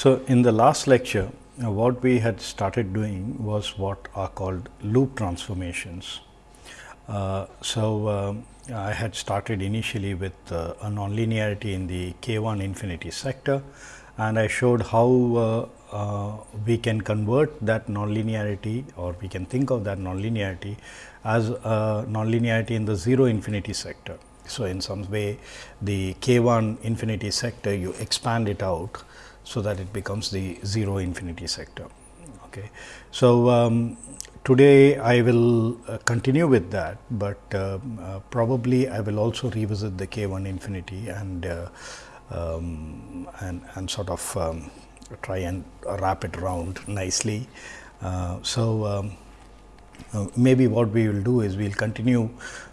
So, in the last lecture uh, what we had started doing was what are called loop transformations. Uh, so, um, I had started initially with uh, a nonlinearity in the k 1 infinity sector and I showed how uh, uh, we can convert that nonlinearity or we can think of that nonlinearity as a nonlinearity in the 0 infinity sector. So, in some way the k 1 infinity sector you expand it out so that it becomes the 0 infinity sector. Okay. So, um, today I will uh, continue with that, but uh, uh, probably I will also revisit the k 1 infinity and uh, um, and, and sort of um, try and wrap it around nicely. Uh, so, um, uh, maybe what we will do is we will continue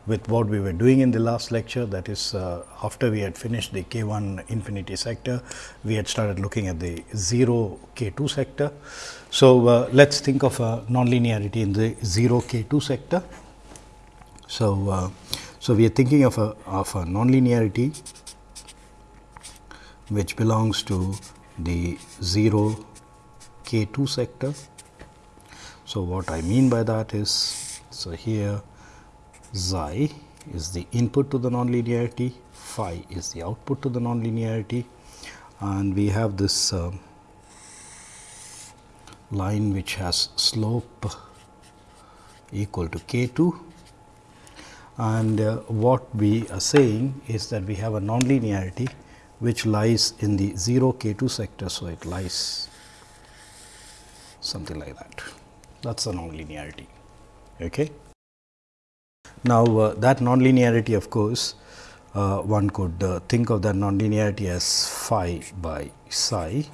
with what we were doing in the last lecture that is uh, after we had finished the k 1 infinity sector, we had started looking at the 0 k 2 sector. So, uh, let us think of a nonlinearity in the 0 k 2 sector. So, uh, so we are thinking of a, of a nonlinearity which belongs to the 0 k 2 sector. So, what I mean by that is, so here xi is the input to the nonlinearity, phi is the output to the nonlinearity. And we have this uh, line which has slope equal to k 2 and uh, what we are saying is that we have a nonlinearity which lies in the 0 k 2 sector. So, it lies something like that that is the nonlinearity. Okay. Now, uh, that nonlinearity of course, uh, one could uh, think of that nonlinearity as phi by psi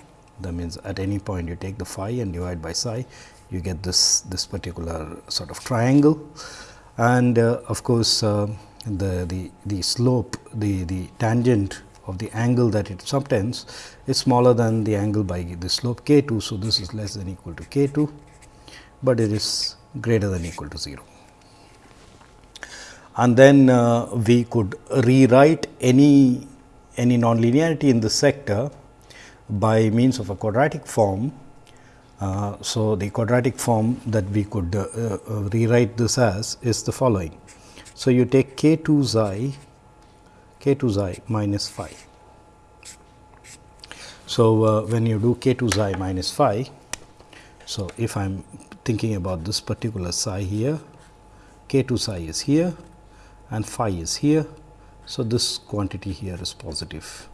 that means at any point you take the phi and divide by psi you get this this particular sort of triangle and uh, of course, uh, the, the, the slope the, the tangent of the angle that it subtends is smaller than the angle by the slope k 2. So, this is less than equal to k 2, but it is greater than equal to 0. And then uh, we could rewrite any any nonlinearity in the sector by means of a quadratic form. Uh, so, the quadratic form that we could uh, uh rewrite this as is the following. So, you take k 2 xi k 2 xi minus phi. So, uh, when you do k 2 xi minus phi, so if I am thinking about this particular psi here, k 2 psi is here and phi is here. So, this quantity here is positive.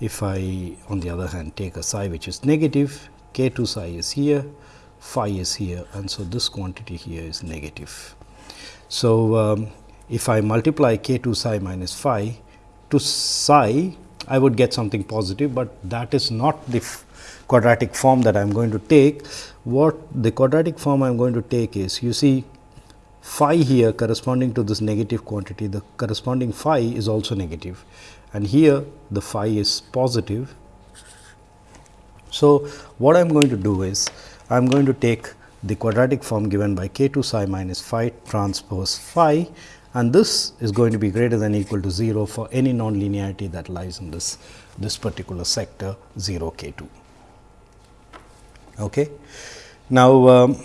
If I on the other hand take a psi which is negative, k 2 psi is here, phi is here and so this quantity here is negative. So, um, if I multiply k 2 psi minus phi to psi, I would get something positive, but that is not the quadratic form that I am going to take. What the quadratic form I am going to take is, you see phi here corresponding to this negative quantity, the corresponding phi is also negative and here the phi is positive. So, what I am going to do is, I am going to take the quadratic form given by k 2 psi minus phi transpose phi and this is going to be greater than equal to 0 for any nonlinearity that lies in this, this particular sector 0 k 2. Okay. Now, um,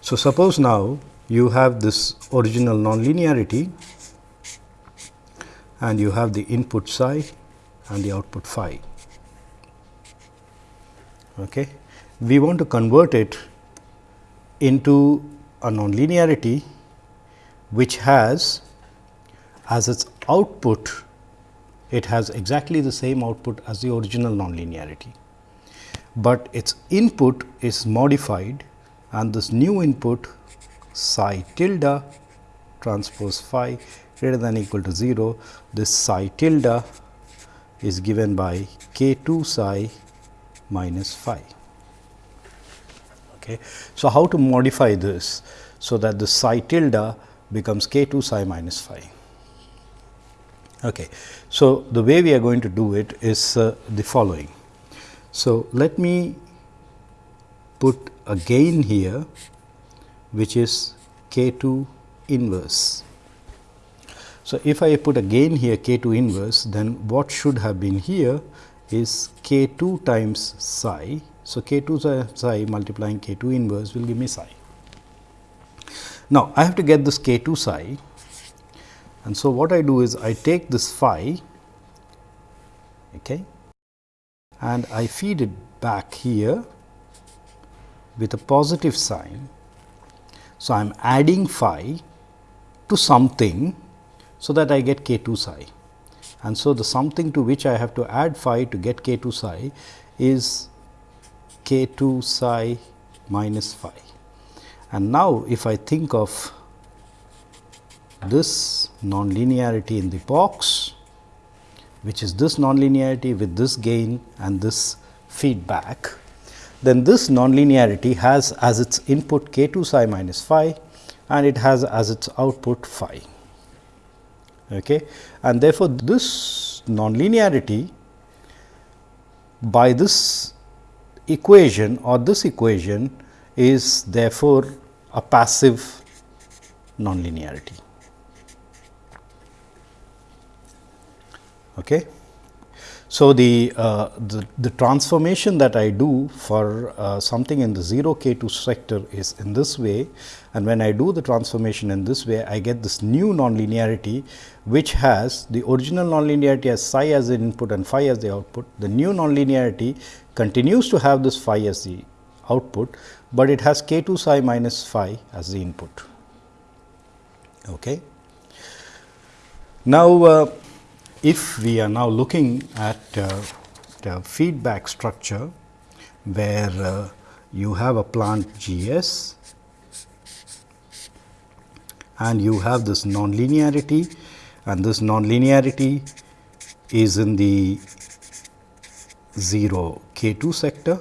so suppose now you have this original nonlinearity and you have the input psi and the output phi. Okay. We want to convert it into a nonlinearity which has as its output it has exactly the same output as the original nonlinearity, but its input is modified and this new input psi tilde transpose phi greater than equal to 0, this psi tilde is given by k 2 psi minus phi. Okay. So, how to modify this? So, that the psi tilde becomes k 2 psi minus phi. Okay. So, the way we are going to do it is uh, the following. So, let me put a gain here which is k 2 inverse. So, if I put a gain here k 2 inverse then what should have been here is k 2 times psi. So, k 2 psi multiplying k 2 inverse will give me psi. Now, I have to get this k 2 psi and so what I do is I take this phi okay, and I feed it back here with a positive sign. So, I am adding phi to something so that I get k 2 psi and so the something to which I have to add phi to get k 2 psi is k 2 psi minus phi. And now, if I think of this nonlinearity in the box, which is this nonlinearity with this gain and this feedback, then this nonlinearity has as its input k 2 psi minus phi and it has as its output phi. Okay. And therefore, this nonlinearity by this equation or this equation is therefore a passive nonlinearity. Okay. So, the, uh, the, the, transformation that I do for uh, something in the 0 k 2 sector is in this way and when I do the transformation in this way I get this new nonlinearity which has the original nonlinearity as psi as the input and phi as the output. The new nonlinearity continues to have this phi as the output, but it has k 2 psi minus phi as the input. Okay. Now, uh, if we are now looking at uh, the feedback structure where uh, you have a plant G s and you have this nonlinearity and this nonlinearity is in the 0 k 2 sector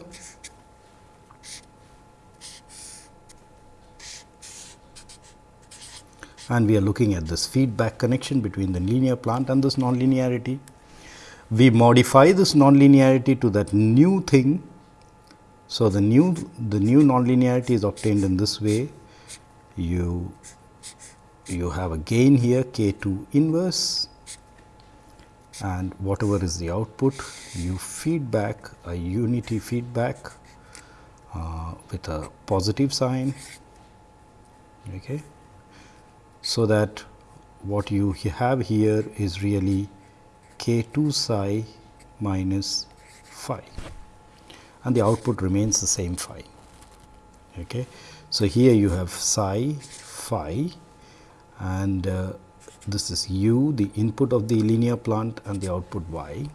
and we are looking at this feedback connection between the linear plant and this nonlinearity. We modify this nonlinearity to that new thing. So, the new the new nonlinearity is obtained in this way. You you have a gain here k 2 inverse and whatever is the output you feed back a unity feedback uh, with a positive sign. Okay so that what you have here is really k 2 psi minus phi and the output remains the same phi. Okay. So, here you have psi phi and uh, this is u the input of the linear plant and the output y.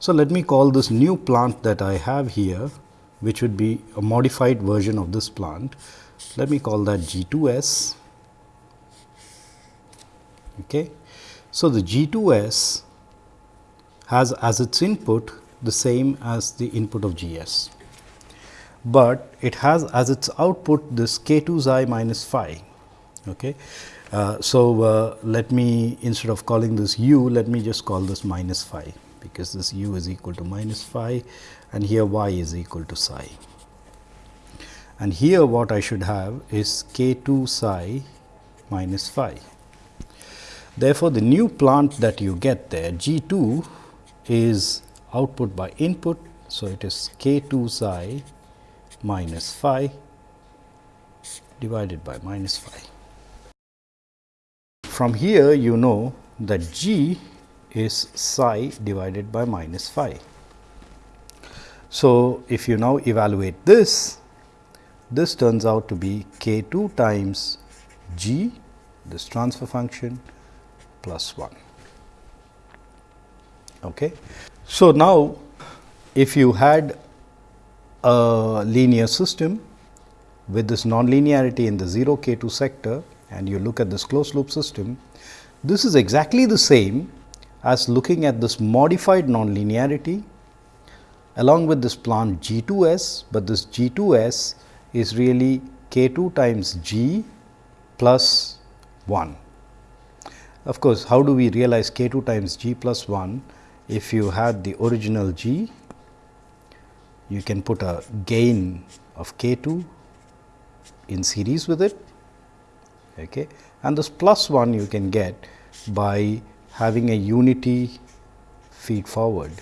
So, let me call this new plant that I have here which would be a modified version of this plant. Let me call that G 2 S. Okay. So, the G 2 S has as its input the same as the input of G S, but it has as its output this k 2 xi minus phi. Okay. Uh, so, uh, let me instead of calling this u, let me just call this minus phi because this u is equal to minus phi and here y is equal to psi. And here what I should have is k 2 psi minus phi. Therefore, the new plant that you get there G 2 is output by input. So, it is k 2 psi minus phi divided by minus phi. From here you know that G is psi divided by minus phi. So, if you now evaluate this, this turns out to be k 2 times g this transfer function plus 1. Okay. So, now if you had a linear system with this nonlinearity in the 0 k 2 sector and you look at this closed loop system, this is exactly the same as looking at this modified nonlinearity along with this plant G 2 S, but this G 2 S is really k 2 times G plus 1. Of course, how do we realize k 2 times G plus 1? If you had the original G, you can put a gain of k 2 in series with it okay. and this plus 1 you can get by having a unity feed forward.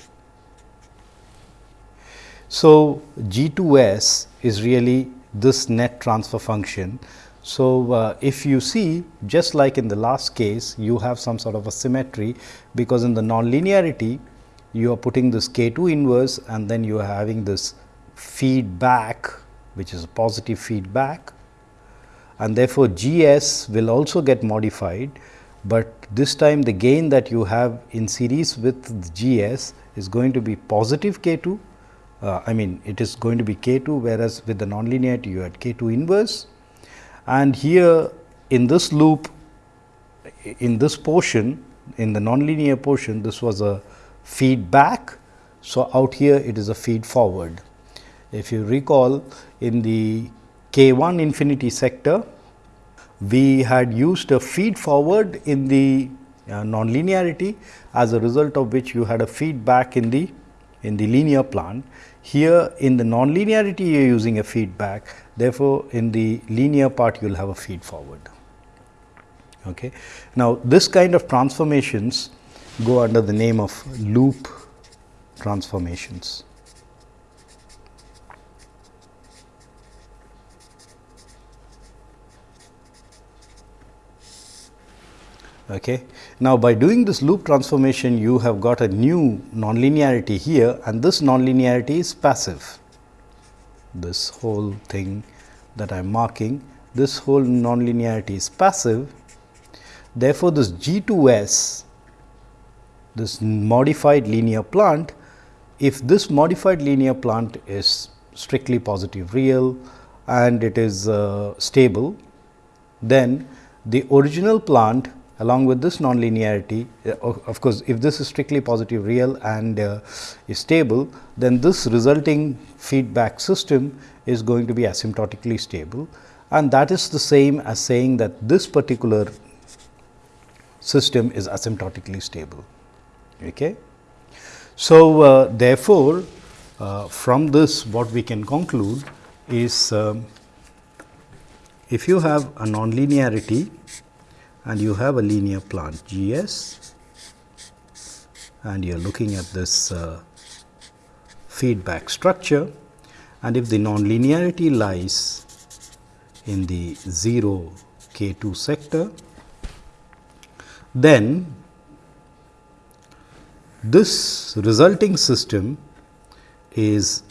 So, G 2 S is really this net transfer function. So, uh, if you see just like in the last case you have some sort of a symmetry because in the nonlinearity you are putting this k 2 inverse and then you are having this feedback which is a positive feedback and therefore, G s will also get modified, but this time the gain that you have in series with G s is going to be positive k 2 uh, I mean it is going to be k 2 whereas with the nonlinearity you had k 2 inverse and here in this loop in this portion in the nonlinear portion this was a feedback. So, out here it is a feed forward. If you recall in the k 1 infinity sector we had used a feed forward in the uh, nonlinearity as a result of which you had a feedback in the in the linear plant. Here in the nonlinearity you are using a feedback therefore, in the linear part you will have a feed forward. Okay. Now, this kind of transformations go under the name of loop transformations. Okay. Now, by doing this loop transformation you have got a new nonlinearity here and this nonlinearity is passive. This whole thing that I am marking this whole nonlinearity is passive. Therefore, this G 2 S this modified linear plant if this modified linear plant is strictly positive real and it is uh, stable then the original plant along with this nonlinearity uh, of course, if this is strictly positive real and uh, is stable then this resulting feedback system is going to be asymptotically stable and that is the same as saying that this particular system is asymptotically stable. Okay. So, uh, therefore, uh, from this what we can conclude is um, if you have a nonlinearity and you have a linear plant G s. And you are looking at this uh, feedback structure. And if the nonlinearity lies in the 0 k 2 sector, then this resulting system is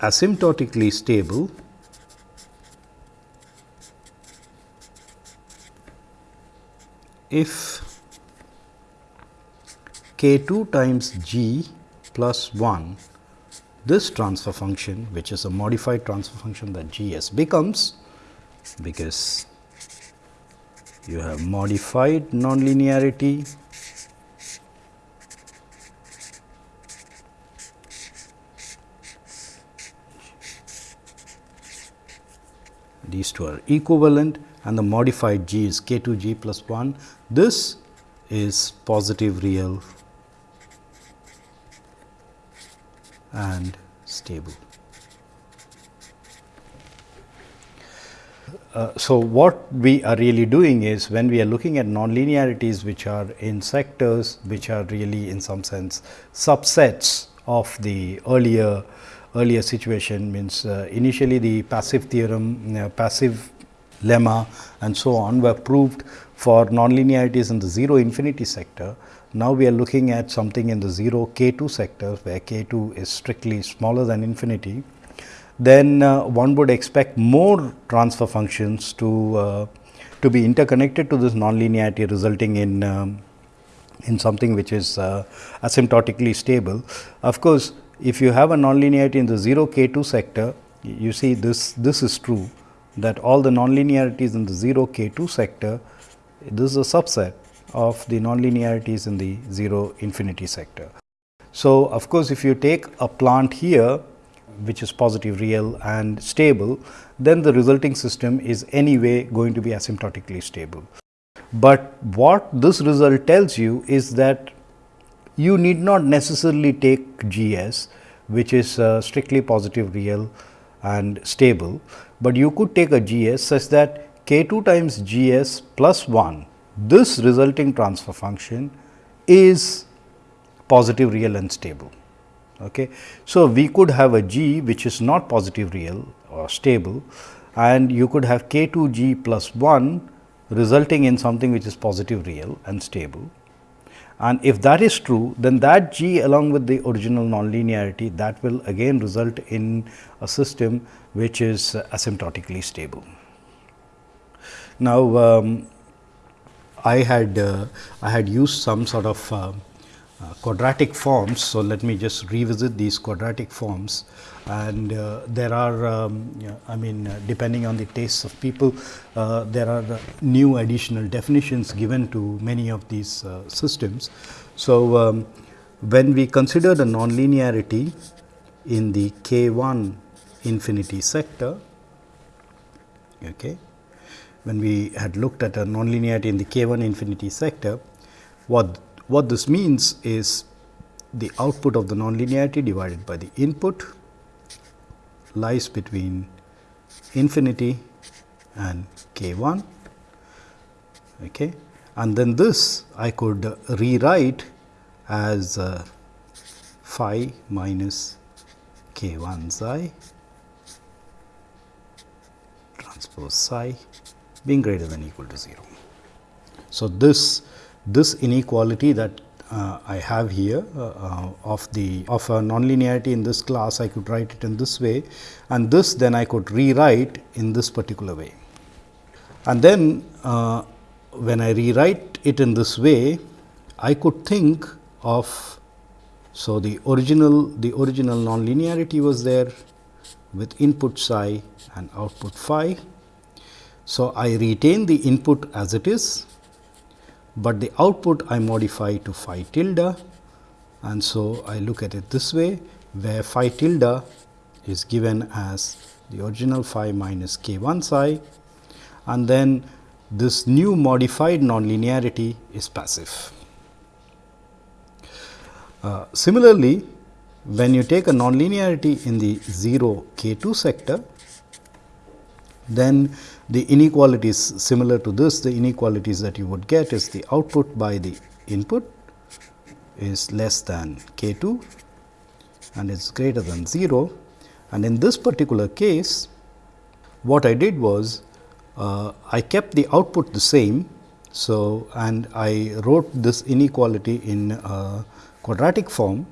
asymptotically stable if k 2 times g plus 1 this transfer function which is a modified transfer function that g s becomes because you have modified nonlinearity these two are equivalent and the modified g is k 2 g plus 1. This is positive real and stable. Uh, so, what we are really doing is when we are looking at nonlinearities which are in sectors which are really in some sense subsets of the earlier earlier situation means uh, initially the passive theorem uh, passive lemma and so on were proved for nonlinearities in the 0 infinity sector. Now, we are looking at something in the 0 k 2 sector where k 2 is strictly smaller than infinity. Then uh, one would expect more transfer functions to uh, to be interconnected to this nonlinearity resulting in um, in something which is uh, asymptotically stable. Of course, if you have a nonlinearity in the 0 k 2 sector, you see this this is true that all the nonlinearities in the 0 k 2 sector, this is a subset of the nonlinearities in the 0 infinity sector. So, of course, if you take a plant here which is positive real and stable, then the resulting system is anyway going to be asymptotically stable. But what this result tells you is that you need not necessarily take G s which is uh, strictly positive real and stable, but you could take a GS such that k 2 times G s plus 1 this resulting transfer function is positive real and stable. Okay. So, we could have a g which is not positive real or stable and you could have k 2 g plus 1 resulting in something which is positive real and stable. And if that is true, then that g along with the original nonlinearity that will again result in a system which is uh, asymptotically stable. Now, um, I had uh, I had used some sort of uh, uh, quadratic forms. So, let me just revisit these quadratic forms and uh, there are um, I mean uh, depending on the tastes of people uh, there are new additional definitions given to many of these systems. So, um, when we consider the nonlinearity in the k 1 infinity sector okay, when we had looked at a nonlinearity in the k 1 infinity sector what what this means is the output of the nonlinearity divided by the input lies between infinity and k 1 okay. and then this I could rewrite as uh, phi minus k 1 psi transpose psi being greater than equal to 0. So, this this inequality that uh, I have here uh, uh, of the of a nonlinearity in this class I could write it in this way and this then I could rewrite in this particular way. And then uh, when I rewrite it in this way I could think of so the original the original nonlinearity was there with input psi and output phi. So, I retain the input as it is but the output I modify to phi tilde and so I look at it this way where phi tilde is given as the original phi minus k 1 psi and then this new modified nonlinearity is passive. Uh, similarly, when you take a nonlinearity in the 0 k 2 sector, then the inequalities similar to this, the inequalities that you would get is the output by the input is less than k 2 and is greater than 0. And in this particular case, what I did was uh, I kept the output the same. So, and I wrote this inequality in uh, quadratic form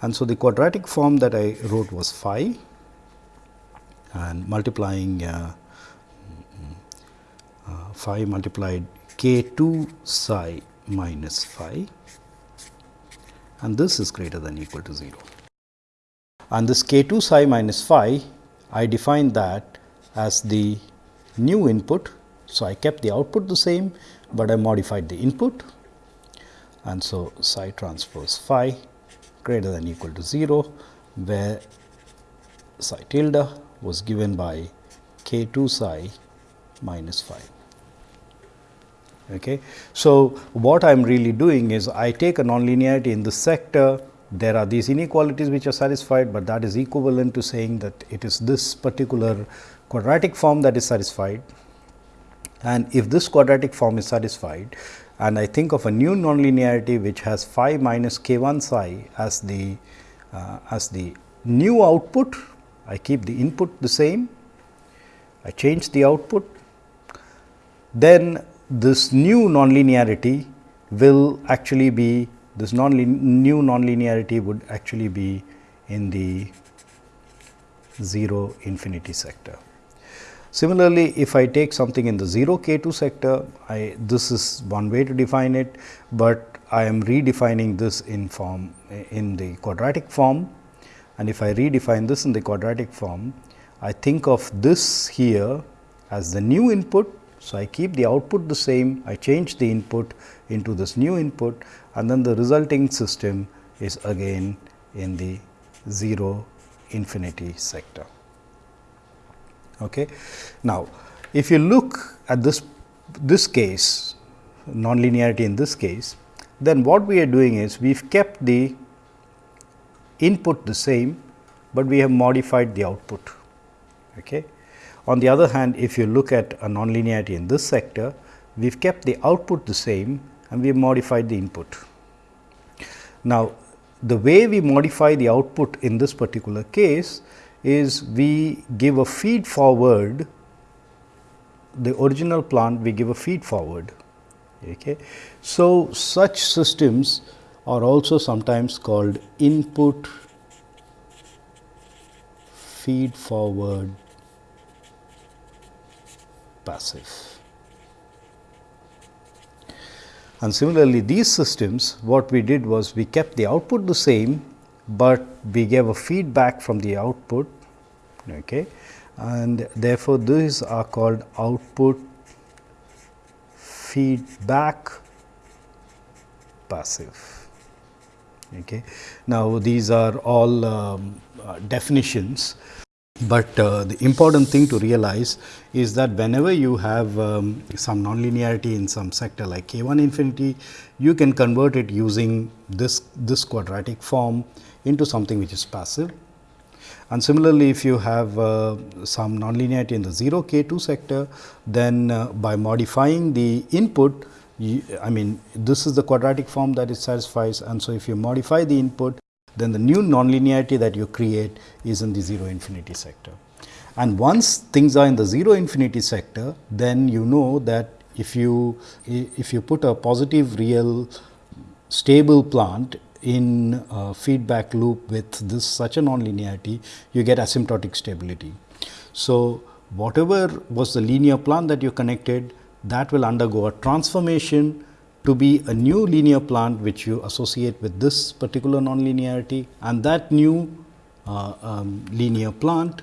and so the quadratic form that I wrote was phi and multiplying uh, uh, phi multiplied k 2 psi minus phi and this is greater than equal to 0. And this k 2 psi minus phi I define that as the new input. So, I kept the output the same, but I modified the input and so psi transpose phi greater than equal to 0, where psi tilde was given by k 2 psi minus phi. Okay. So, what I am really doing is I take a nonlinearity in the sector there are these inequalities which are satisfied, but that is equivalent to saying that it is this particular quadratic form that is satisfied. And if this quadratic form is satisfied and I think of a new nonlinearity which has phi minus k 1 psi as the uh, as the new output, I keep the input the same, I change the output, then this new nonlinearity will actually be this non new nonlinearity would actually be in the 0 infinity sector. Similarly, if I take something in the 0 k 2 sector, I this is one way to define it, but I am redefining this in form in the quadratic form and if I redefine this in the quadratic form, I think of this here as the new input so, I keep the output the same, I change the input into this new input and then the resulting system is again in the 0 infinity sector. Okay. Now, if you look at this this case nonlinearity in this case, then what we are doing is we have kept the input the same, but we have modified the output. Okay. On the other hand, if you look at a nonlinearity in this sector, we have kept the output the same and we have modified the input. Now, the way we modify the output in this particular case is we give a feed forward the original plant we give a feed forward. Okay. So, such systems are also sometimes called input feed forward passive. And similarly, these systems what we did was we kept the output the same, but we gave a feedback from the output okay. and therefore, these are called output feedback passive. Okay. Now, these are all um, uh, definitions but uh, the important thing to realize is that whenever you have um, some nonlinearity in some sector like k 1 infinity, you can convert it using this, this quadratic form into something which is passive. And similarly, if you have uh, some nonlinearity in the 0 k 2 sector, then uh, by modifying the input, you, I mean this is the quadratic form that it satisfies and so if you modify the input then the new nonlinearity that you create is in the 0 infinity sector. And once things are in the 0 infinity sector, then you know that if you if you put a positive real stable plant in a feedback loop with this such a nonlinearity, you get asymptotic stability. So, whatever was the linear plant that you connected that will undergo a transformation to be a new linear plant which you associate with this particular nonlinearity and that new uh, um, linear plant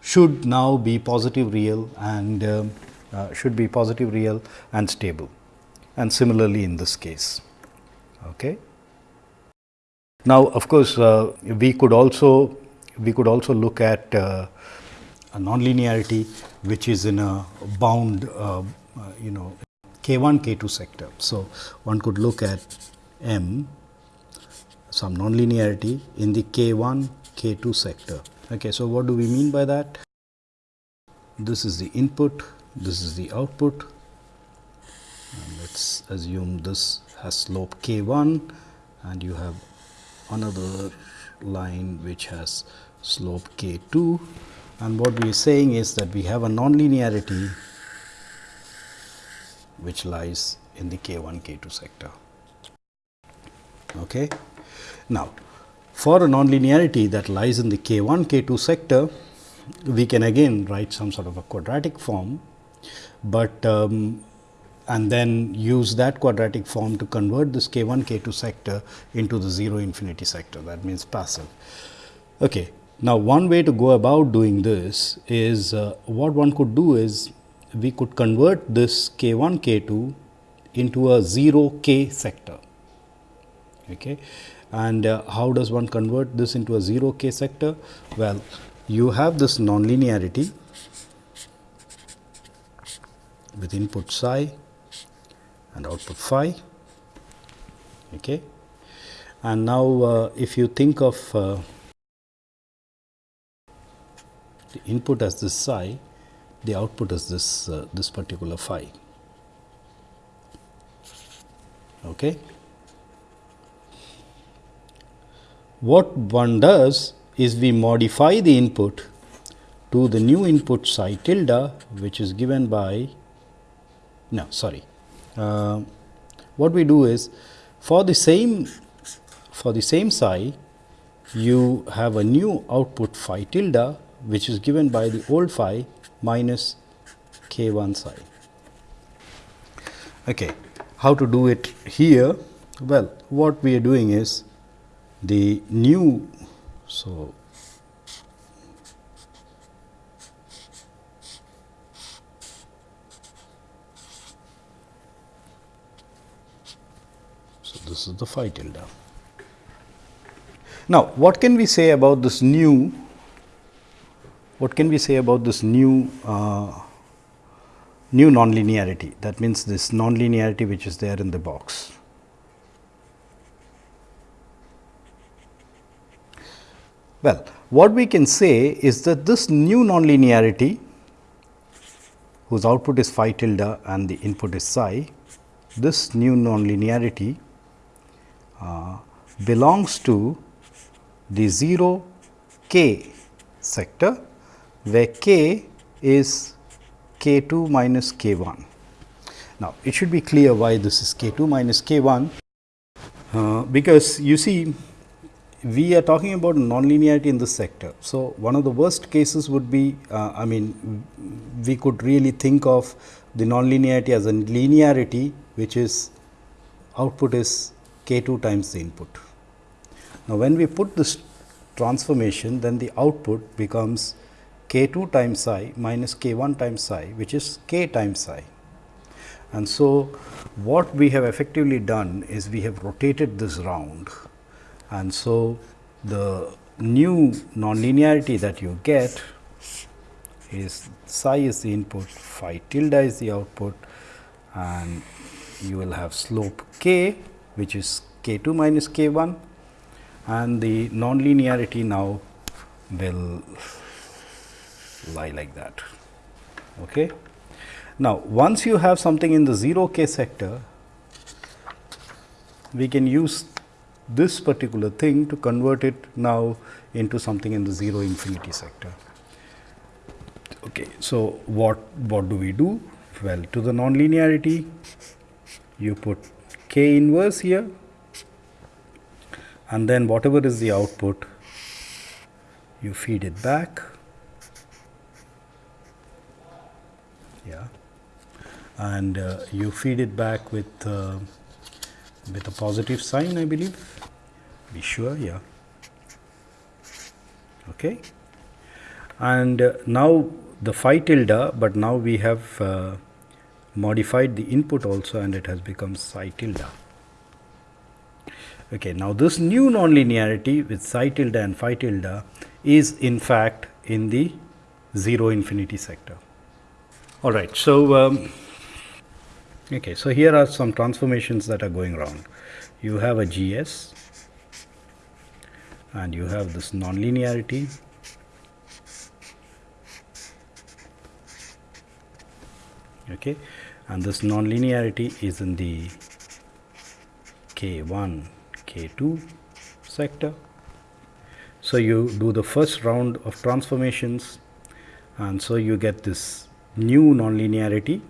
should now be positive real and uh, uh, should be positive real and stable and similarly in this case. Okay. Now, of course, uh, we could also we could also look at uh, a nonlinearity which is in a bound uh, Uh, you know K1, K2 sector. So, one could look at M some nonlinearity in the K1, K2 sector. Okay, so, what do we mean by that? This is the input, this is the output. Let us assume this has slope K1 and you have another line which has slope K2 and what we are saying is that we have a nonlinearity which lies in the K 1 K 2 sector. Okay. Now, for a nonlinearity that lies in the K 1 K 2 sector, we can again write some sort of a quadratic form, but um, and then use that quadratic form to convert this K 1 K 2 sector into the 0 infinity sector that means passive. Okay. Now, one way to go about doing this is uh, what one could do is we could convert this k 1 k 2 into a 0 k sector. Okay. And uh, how does one convert this into a 0 k sector? Well, you have this nonlinearity with input psi and output phi. Okay. And now, uh, if you think of uh, the input as this psi the output is this uh, this particular phi. Okay. What one does is we modify the input to the new input psi tilde which is given by no sorry uh, what we do is for the same for the same psi you have a new output phi tilde which is given by the old phi minus k 1 psi. Okay. How to do it here? Well, what we are doing is the new. So, so this is the phi tilde. Now, what can we say about this new what can we say about this new uh, new nonlinearity that means this nonlinearity which is there in the box. Well, what we can say is that this new nonlinearity whose output is phi tilde and the input is psi, this new nonlinearity uh, belongs to the 0 k sector, where k is k 2 minus k 1. Now, it should be clear why this is k 2 minus k 1, uh, because you see we are talking about nonlinearity in this sector. So, one of the worst cases would be, uh, I mean, we could really think of the nonlinearity as a linearity, which is output is k 2 times the input. Now, when we put this transformation, then the output becomes k 2 times psi minus k 1 times psi, which is k times psi. And so, what we have effectively done is we have rotated this round and so the new nonlinearity that you get is psi is the input, phi tilde is the output and you will have slope k which is k 2 minus k 1 and the nonlinearity now will lie like that. Okay. Now, once you have something in the 0 k sector, we can use this particular thing to convert it now into something in the 0 infinity sector. Okay, so, what, what do we do? Well, to the nonlinearity, you put k inverse here and then whatever is the output, you feed it back. Yeah, and uh, you feed it back with uh, with a positive sign, I believe? Be sure yeah. Okay. And uh, now the phi tilde but now we have uh, modified the input also and it has become psi tilde okay now this new nonlinearity with psi tilde and phi tilde is in fact in the 0 infinity sector. All right so um, okay so here are some transformations that are going wrong. you have a gs and you have this nonlinearity. Okay and this nonlinearity is in the k1 k2 sector. So you do the first round of transformations and so you get this new nonlinearity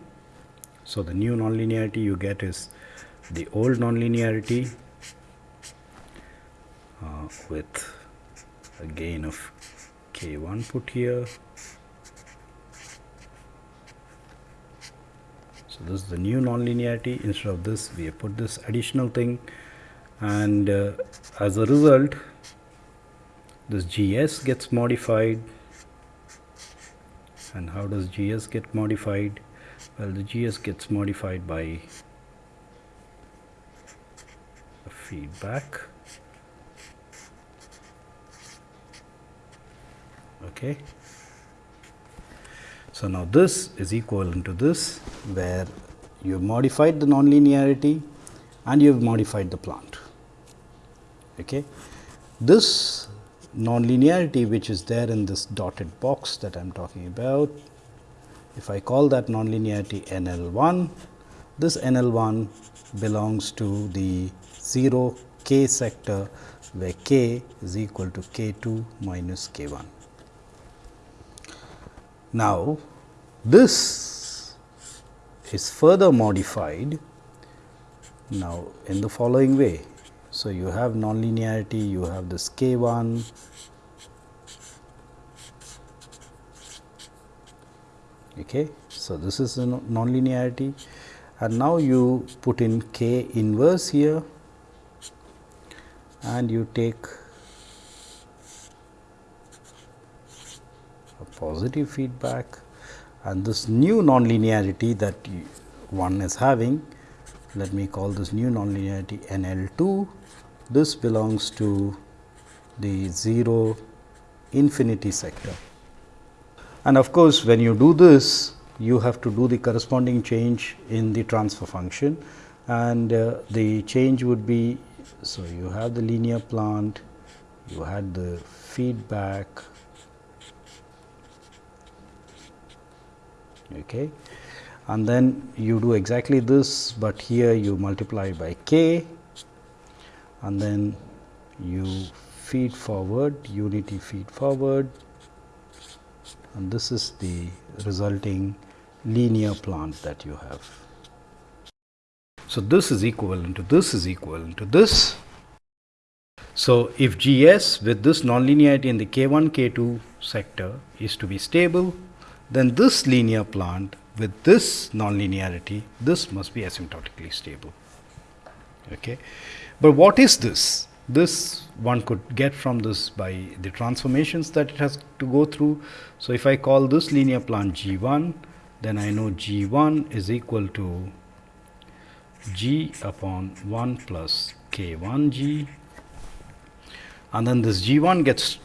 so the new nonlinearity you get is the old nonlinearity uh, with a gain of k1 put here. So this is the new nonlinearity. Instead of this we have put this additional thing. And uh, as a result this gs gets modified. And how does gs get modified well the gs gets modified by feedback. Okay. So now this is equivalent to this where you have modified the nonlinearity and you have modified the plant. Okay. This nonlinearity which is there in this dotted box that I am talking about if I call that nonlinearity NL1, this NL1 belongs to the 0 k sector where k is equal to k2 minus k1. Now, this is further modified now in the following way. So, you have nonlinearity, you have this k1, okay. So, this is the nonlinearity. And now you put in k inverse here. And you take a positive feedback. And this new nonlinearity that one is having let me call this new nonlinearity NL2 this belongs to the 0 infinity sector and of course when you do this you have to do the corresponding change in the transfer function. And uh, the change would be so you have the linear plant you had the feedback. Okay. And then you do exactly this, but here you multiply by k. And then you feed forward unity feed forward and this is the resulting linear plant that you have. So, this is equivalent to this is equivalent to this. So, if G s with this nonlinearity in the k 1 k 2 sector is to be stable, then this linear plant with this nonlinearity this must be asymptotically stable. Okay. But what is this? This one could get from this by the transformations that it has to go through. So, if I call this linear plant G 1, then I know G 1 is equal to G upon 1 plus K 1 G and then this G 1 gets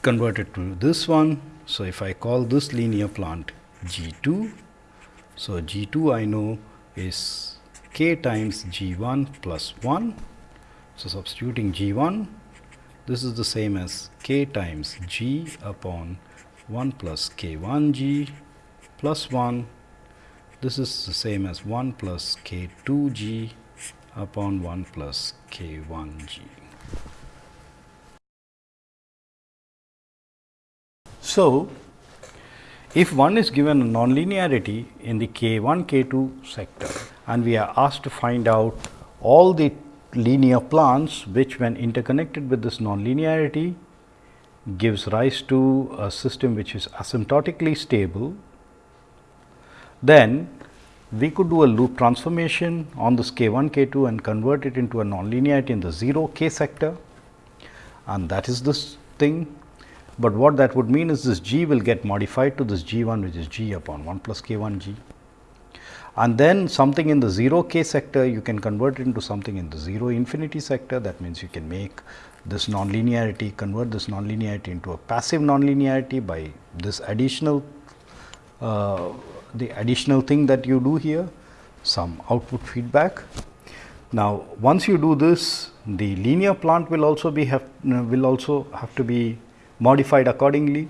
converted to this one. So, if I call this linear plant G 2, so G 2 I know is k times G 1 plus 1 so, substituting G 1 this is the same as k times G upon 1 plus k 1 G plus 1 this is the same as 1 plus k 2 G upon 1 plus k 1 G. So, if one is given a nonlinearity in the k 1 k 2 sector and we are asked to find out all the linear plants which when interconnected with this nonlinearity gives rise to a system which is asymptotically stable, then we could do a loop transformation on this k 1 k 2 and convert it into a nonlinearity in the 0 k sector. And that is this thing. But what that would mean is this g will get modified to this g 1 which is g upon 1 plus k 1 g and then something in the 0 k sector you can convert it into something in the 0 infinity sector that means you can make this nonlinearity convert this nonlinearity into a passive nonlinearity by this additional uh, the additional thing that you do here some output feedback. Now, once you do this the linear plant will also be have uh, will also have to be modified accordingly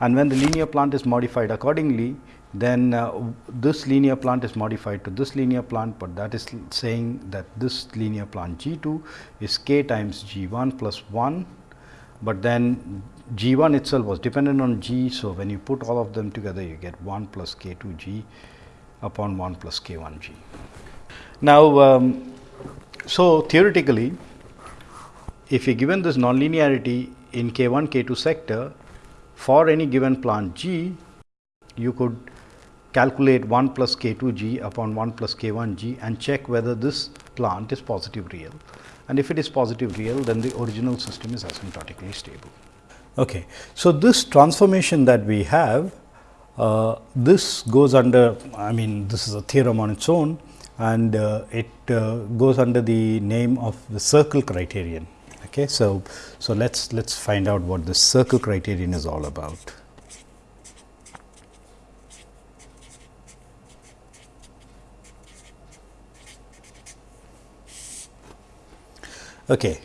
and when the linear plant is modified accordingly then uh, this linear plant is modified to this linear plant, but that is saying that this linear plant G 2 is k times G 1 plus 1, but then G 1 itself was dependent on G. So, when you put all of them together you get 1 plus k 2 G upon 1 plus k 1 G. Now, um, so theoretically if you given this nonlinearity in k 1 k 2 sector for any given plant G, you could calculate 1 plus k 2 g upon 1 plus k 1 g and check whether this plant is positive real and if it is positive real then the original system is asymptotically stable. Okay. So, this transformation that we have uh, this goes under I mean this is a theorem on its own and uh, it uh, goes under the name of the circle criterion. Okay. So, so let us let us find out what the circle criterion is all about. Okay.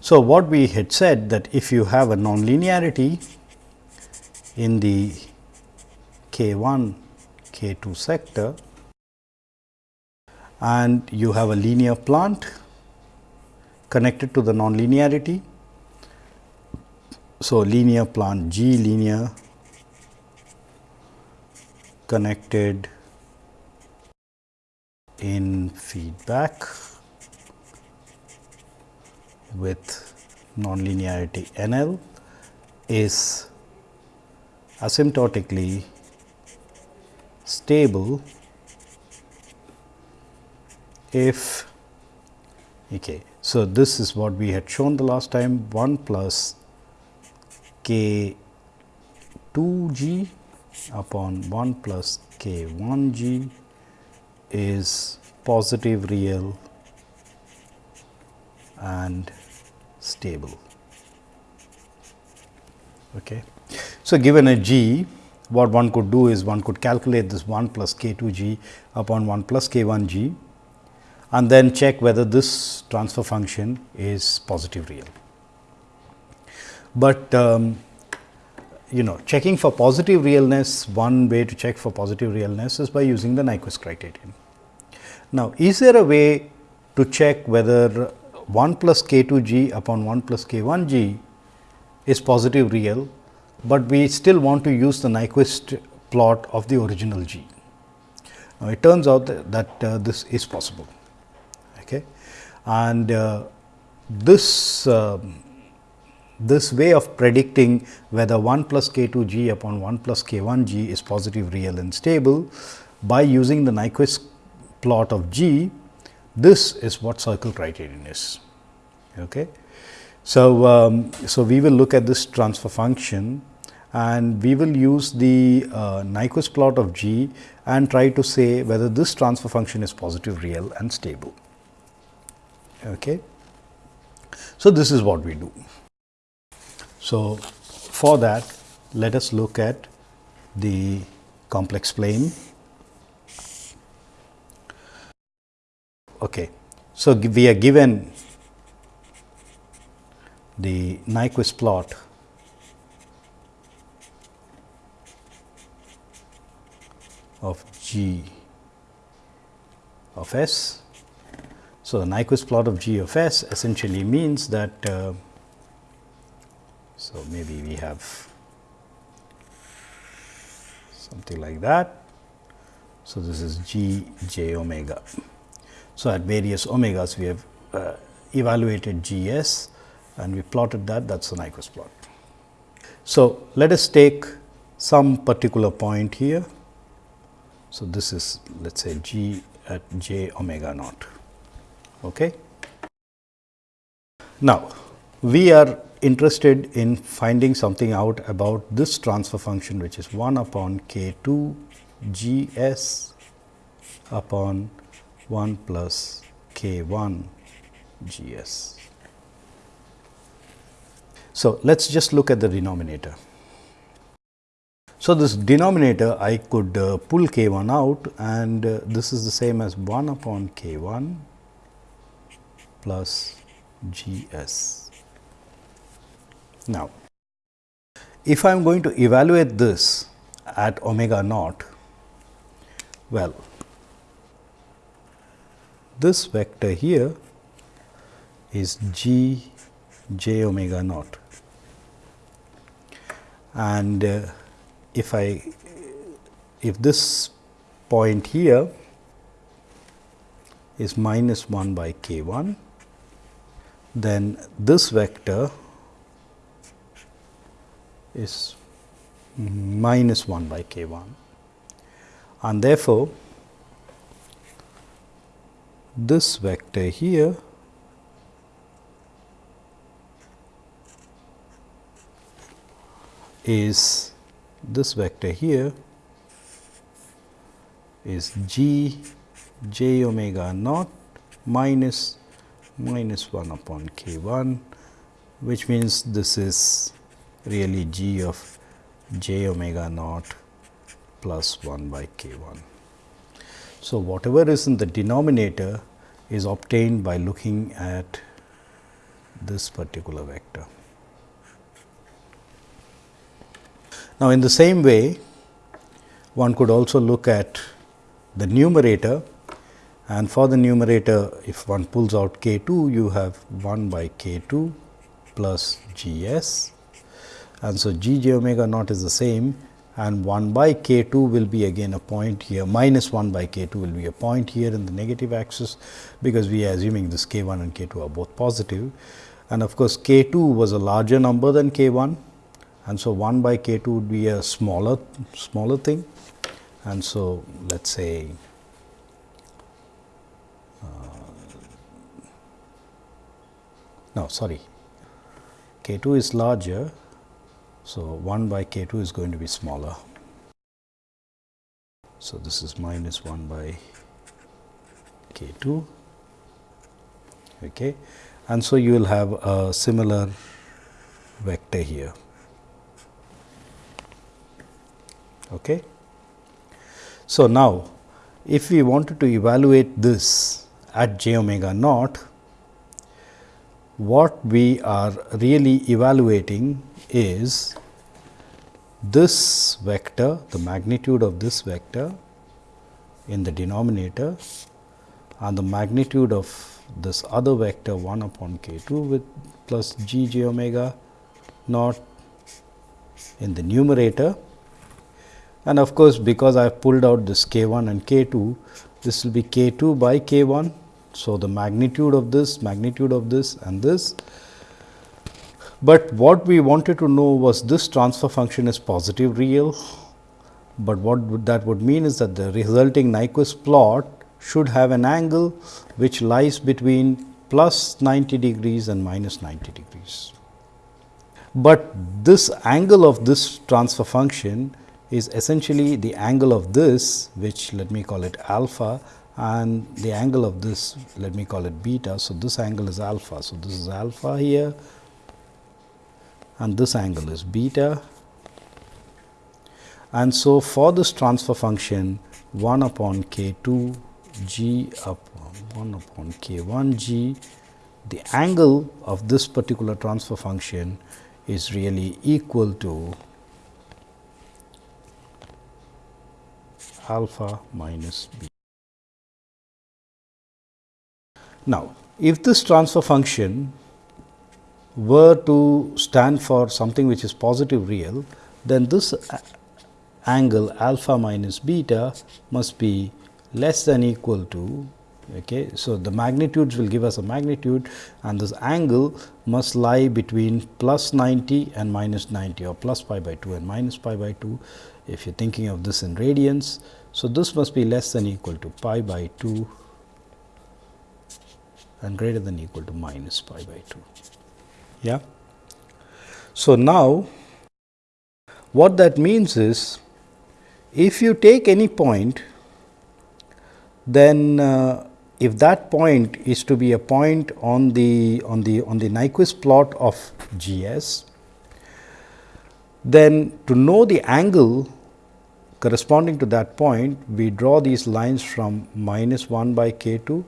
So, what we had said that if you have a nonlinearity in the k 1 k 2 sector and you have a linear plant connected to the nonlinearity. So, linear plant G linear connected in feedback with nonlinearity N L is asymptotically stable if okay. So, this is what we had shown the last time 1 plus k 2 g upon 1 plus k 1 g is positive real and stable. Okay. So, given a g what one could do is one could calculate this 1 plus k 2 g upon 1 plus k 1 g and then check whether this transfer function is positive real. But um, you know checking for positive realness, one way to check for positive realness is by using the Nyquist criterion. Now, is there a way to check whether 1 plus k 2 g upon 1 plus k 1 g is positive real, but we still want to use the Nyquist plot of the original g. Now, it turns out that, that uh, this is possible okay. and uh, this uh, this way of predicting whether 1 plus k 2 g upon 1 plus k 1 g is positive real and stable by using the Nyquist plot of g, this is what circle criterion is. Okay. So, um, so we will look at this transfer function and we will use the uh, Nyquist plot of g and try to say whether this transfer function is positive, real and stable. Okay. So, this is what we do. So, for that let us look at the complex plane. Okay. So, we are given the Nyquist plot of g of s. So, the Nyquist plot of g of s essentially means that uh, so, maybe we have something like that. So, this is g j omega. So, at various omegas we have uh, evaluated g s and we plotted that that is the Nyquist plot. So, let us take some particular point here. So, this is let us say g at j omega naught. Okay. Now, we are interested in finding something out about this transfer function which is 1 upon k 2 g s upon 1 plus k 1 g s. So, let us just look at the denominator. So, this denominator I could uh, pull k 1 out and uh, this is the same as 1 upon k 1 plus g s. Now, if I am going to evaluate this at omega naught, well, this vector here is g j omega naught. And uh, if I if this point here is minus 1 by k 1 then this vector is minus 1 by k 1 and therefore, this vector here is this vector here is g j omega naught minus minus 1 upon k 1 which means this is really g of j omega naught plus 1 by k 1. So, whatever is in the denominator is obtained by looking at this particular vector. Now, in the same way one could also look at the numerator and for the numerator if one pulls out k 2 you have 1 by k 2 plus g s and so g j omega naught is the same and 1 by k 2 will be again a point here. Minus 1 by k 2 will be a point here in the negative axis because we are assuming this k 1 and k 2 are both positive. and of course, k 2 was a larger number than k 1 and so 1 by k 2 would be a smaller smaller thing. And so let us say uh, no sorry. K 2 is larger so, 1 by k 2 is going to be smaller. So, this is minus 1 by k 2 okay. and so you will have a similar vector here. Okay. So, now if we wanted to evaluate this at j omega naught, what we are really evaluating is this vector, the magnitude of this vector in the denominator and the magnitude of this other vector 1 upon k 2 with plus g j omega naught in the numerator. And of course, because I have pulled out this k 1 and k 2, this will be k 2 by k 1. So, the magnitude of this, magnitude of this and this. But what we wanted to know was this transfer function is positive real, but what would that would mean is that the resulting Nyquist plot should have an angle which lies between plus 90 degrees and minus 90 degrees. But this angle of this transfer function is essentially the angle of this which let me call it alpha and the angle of this let me call it beta. So, this angle is alpha. So, this is alpha here and this angle is beta. And so, for this transfer function 1 upon k 2 g upon 1 upon k 1 g, the angle of this particular transfer function is really equal to alpha minus b. Now, if this transfer function were to stand for something which is positive real, then this angle alpha minus beta must be less than equal to okay. So, the magnitudes will give us a magnitude and this angle must lie between plus 90 and minus 90 or plus pi by 2 and minus pi by 2 if you are thinking of this in radians. So, this must be less than equal to pi by 2 and greater than equal to minus pi by 2. Yeah. So, now what that means is if you take any point then uh, if that point is to be a point on the on the on the Nyquist plot of G s, then to know the angle corresponding to that point, we draw these lines from minus 1 by k 2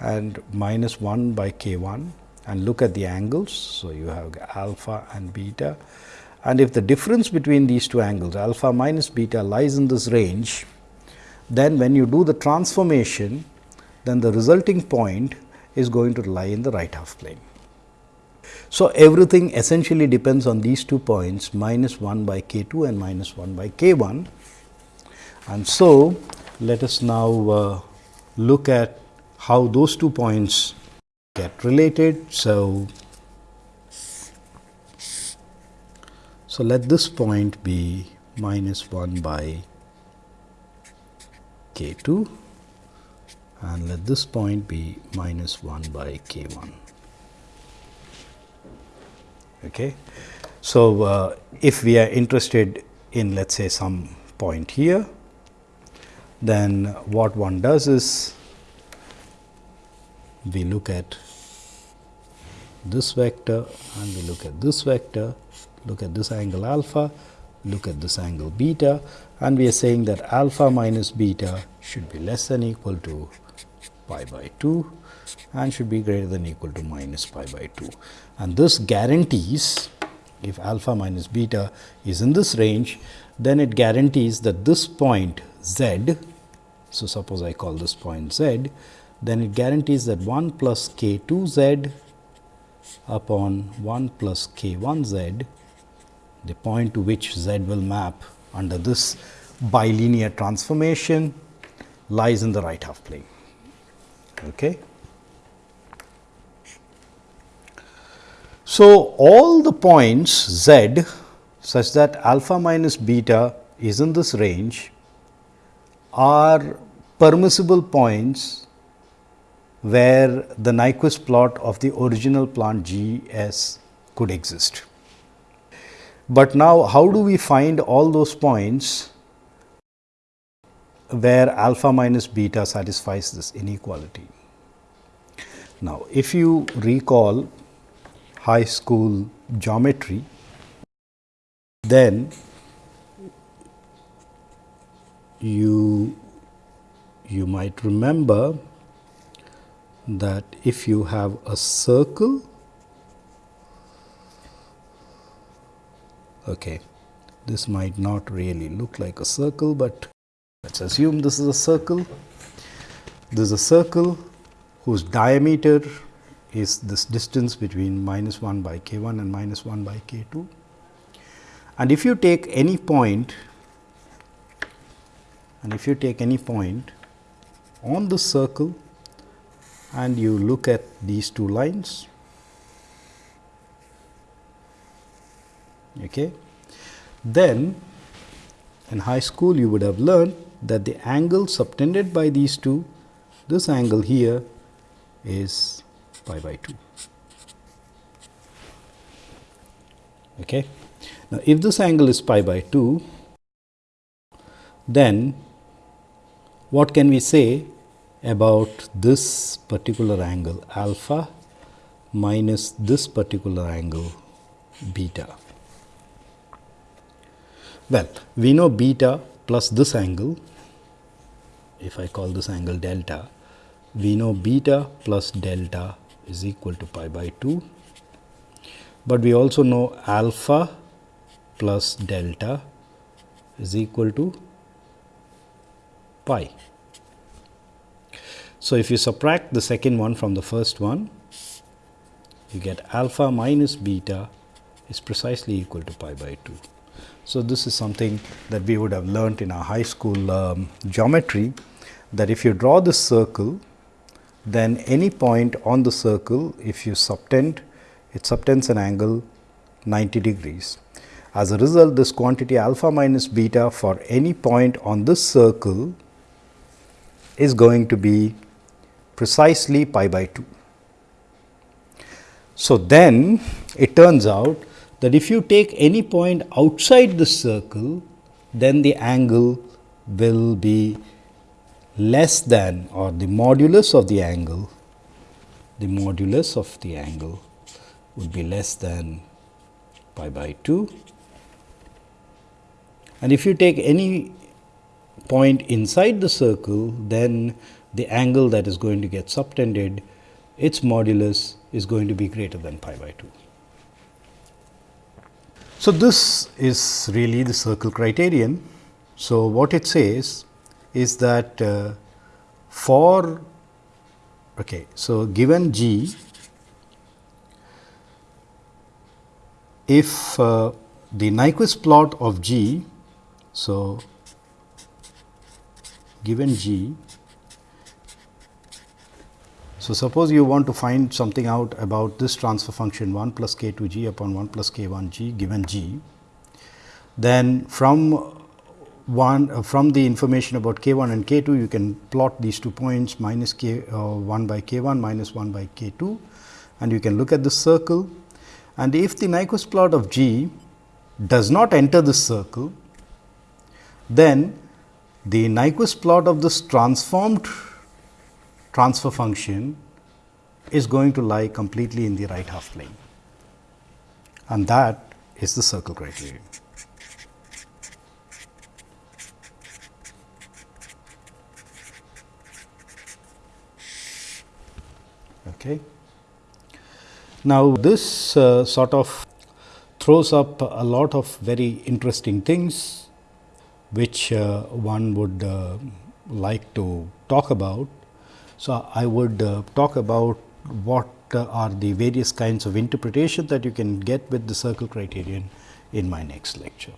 and minus 1 by k 1 and look at the angles. So, you have alpha and beta and if the difference between these two angles alpha minus beta lies in this range, then when you do the transformation, then the resulting point is going to lie in the right half plane. So, everything essentially depends on these two points minus 1 by k 2 and minus 1 by k 1. And so, let us now uh, look at how those two points get related. So, so let this point be minus 1 by k 2 and let this point be minus 1 by k 1. Okay. So, uh, if we are interested in let us say some point here, then what one does is we look at this vector and we look at this vector, look at this angle alpha, look at this angle beta and we are saying that alpha minus beta should be less than equal to pi by 2 and should be greater than equal to minus pi by 2. And this guarantees if alpha minus beta is in this range, then it guarantees that this point z, so suppose I call this point z, then it guarantees that 1 plus k 2 z upon 1 plus k 1 z, the point to which z will map under this bilinear transformation lies in the right half plane. Okay. So, all the points z such that alpha minus beta is in this range are permissible points where the Nyquist plot of the original plant G s could exist. But now, how do we find all those points where alpha minus beta satisfies this inequality? Now, if you recall high school geometry, then you you might remember that if you have a circle okay, this might not really look like a circle, but let us assume this is a circle. This is a circle whose diameter is this distance between minus 1 by k 1 and minus 1 by k 2. And if you take any point and if you take any point on the circle and you look at these two lines, okay, then in high school you would have learned that the angle subtended by these two, this angle here is pi by 2. Okay. Now, if this angle is pi by 2, then what can we say about this particular angle alpha minus this particular angle beta? Well, we know beta plus this angle, if I call this angle delta, we know beta plus delta is equal to pi by 2, but we also know alpha plus delta is equal to pi. So, if you subtract the second one from the first one, you get alpha minus beta is precisely equal to pi by 2. So, this is something that we would have learnt in our high school um, geometry that if you draw this circle, then any point on the circle if you subtend, it subtends an angle 90 degrees. As a result, this quantity alpha minus beta for any point on this circle is going to be precisely pi by 2. So, then it turns out that if you take any point outside the circle, then the angle will be less than or the modulus of the angle, the modulus of the angle would be less than pi by 2 and if you take any point inside the circle, then the angle that is going to get subtended, its modulus is going to be greater than pi by 2. So, this is really the circle criterion. So, what it says is that uh, for okay, so given G, if uh, the Nyquist plot of G so, given g, so suppose you want to find something out about this transfer function 1 plus k 2 g upon 1 plus k 1 g given g, then from 1 uh, from the information about k 1 and k 2 you can plot these two points minus k uh, 1 by k 1 minus 1 by k 2 and you can look at the circle. And if the Nyquist plot of g does not enter the circle then the Nyquist plot of this transformed transfer function is going to lie completely in the right half plane and that is the circle criterion. Okay. Now, this uh, sort of throws up a lot of very interesting things which uh, one would uh, like to talk about. So, I would uh, talk about what are the various kinds of interpretation that you can get with the circle criterion in my next lecture.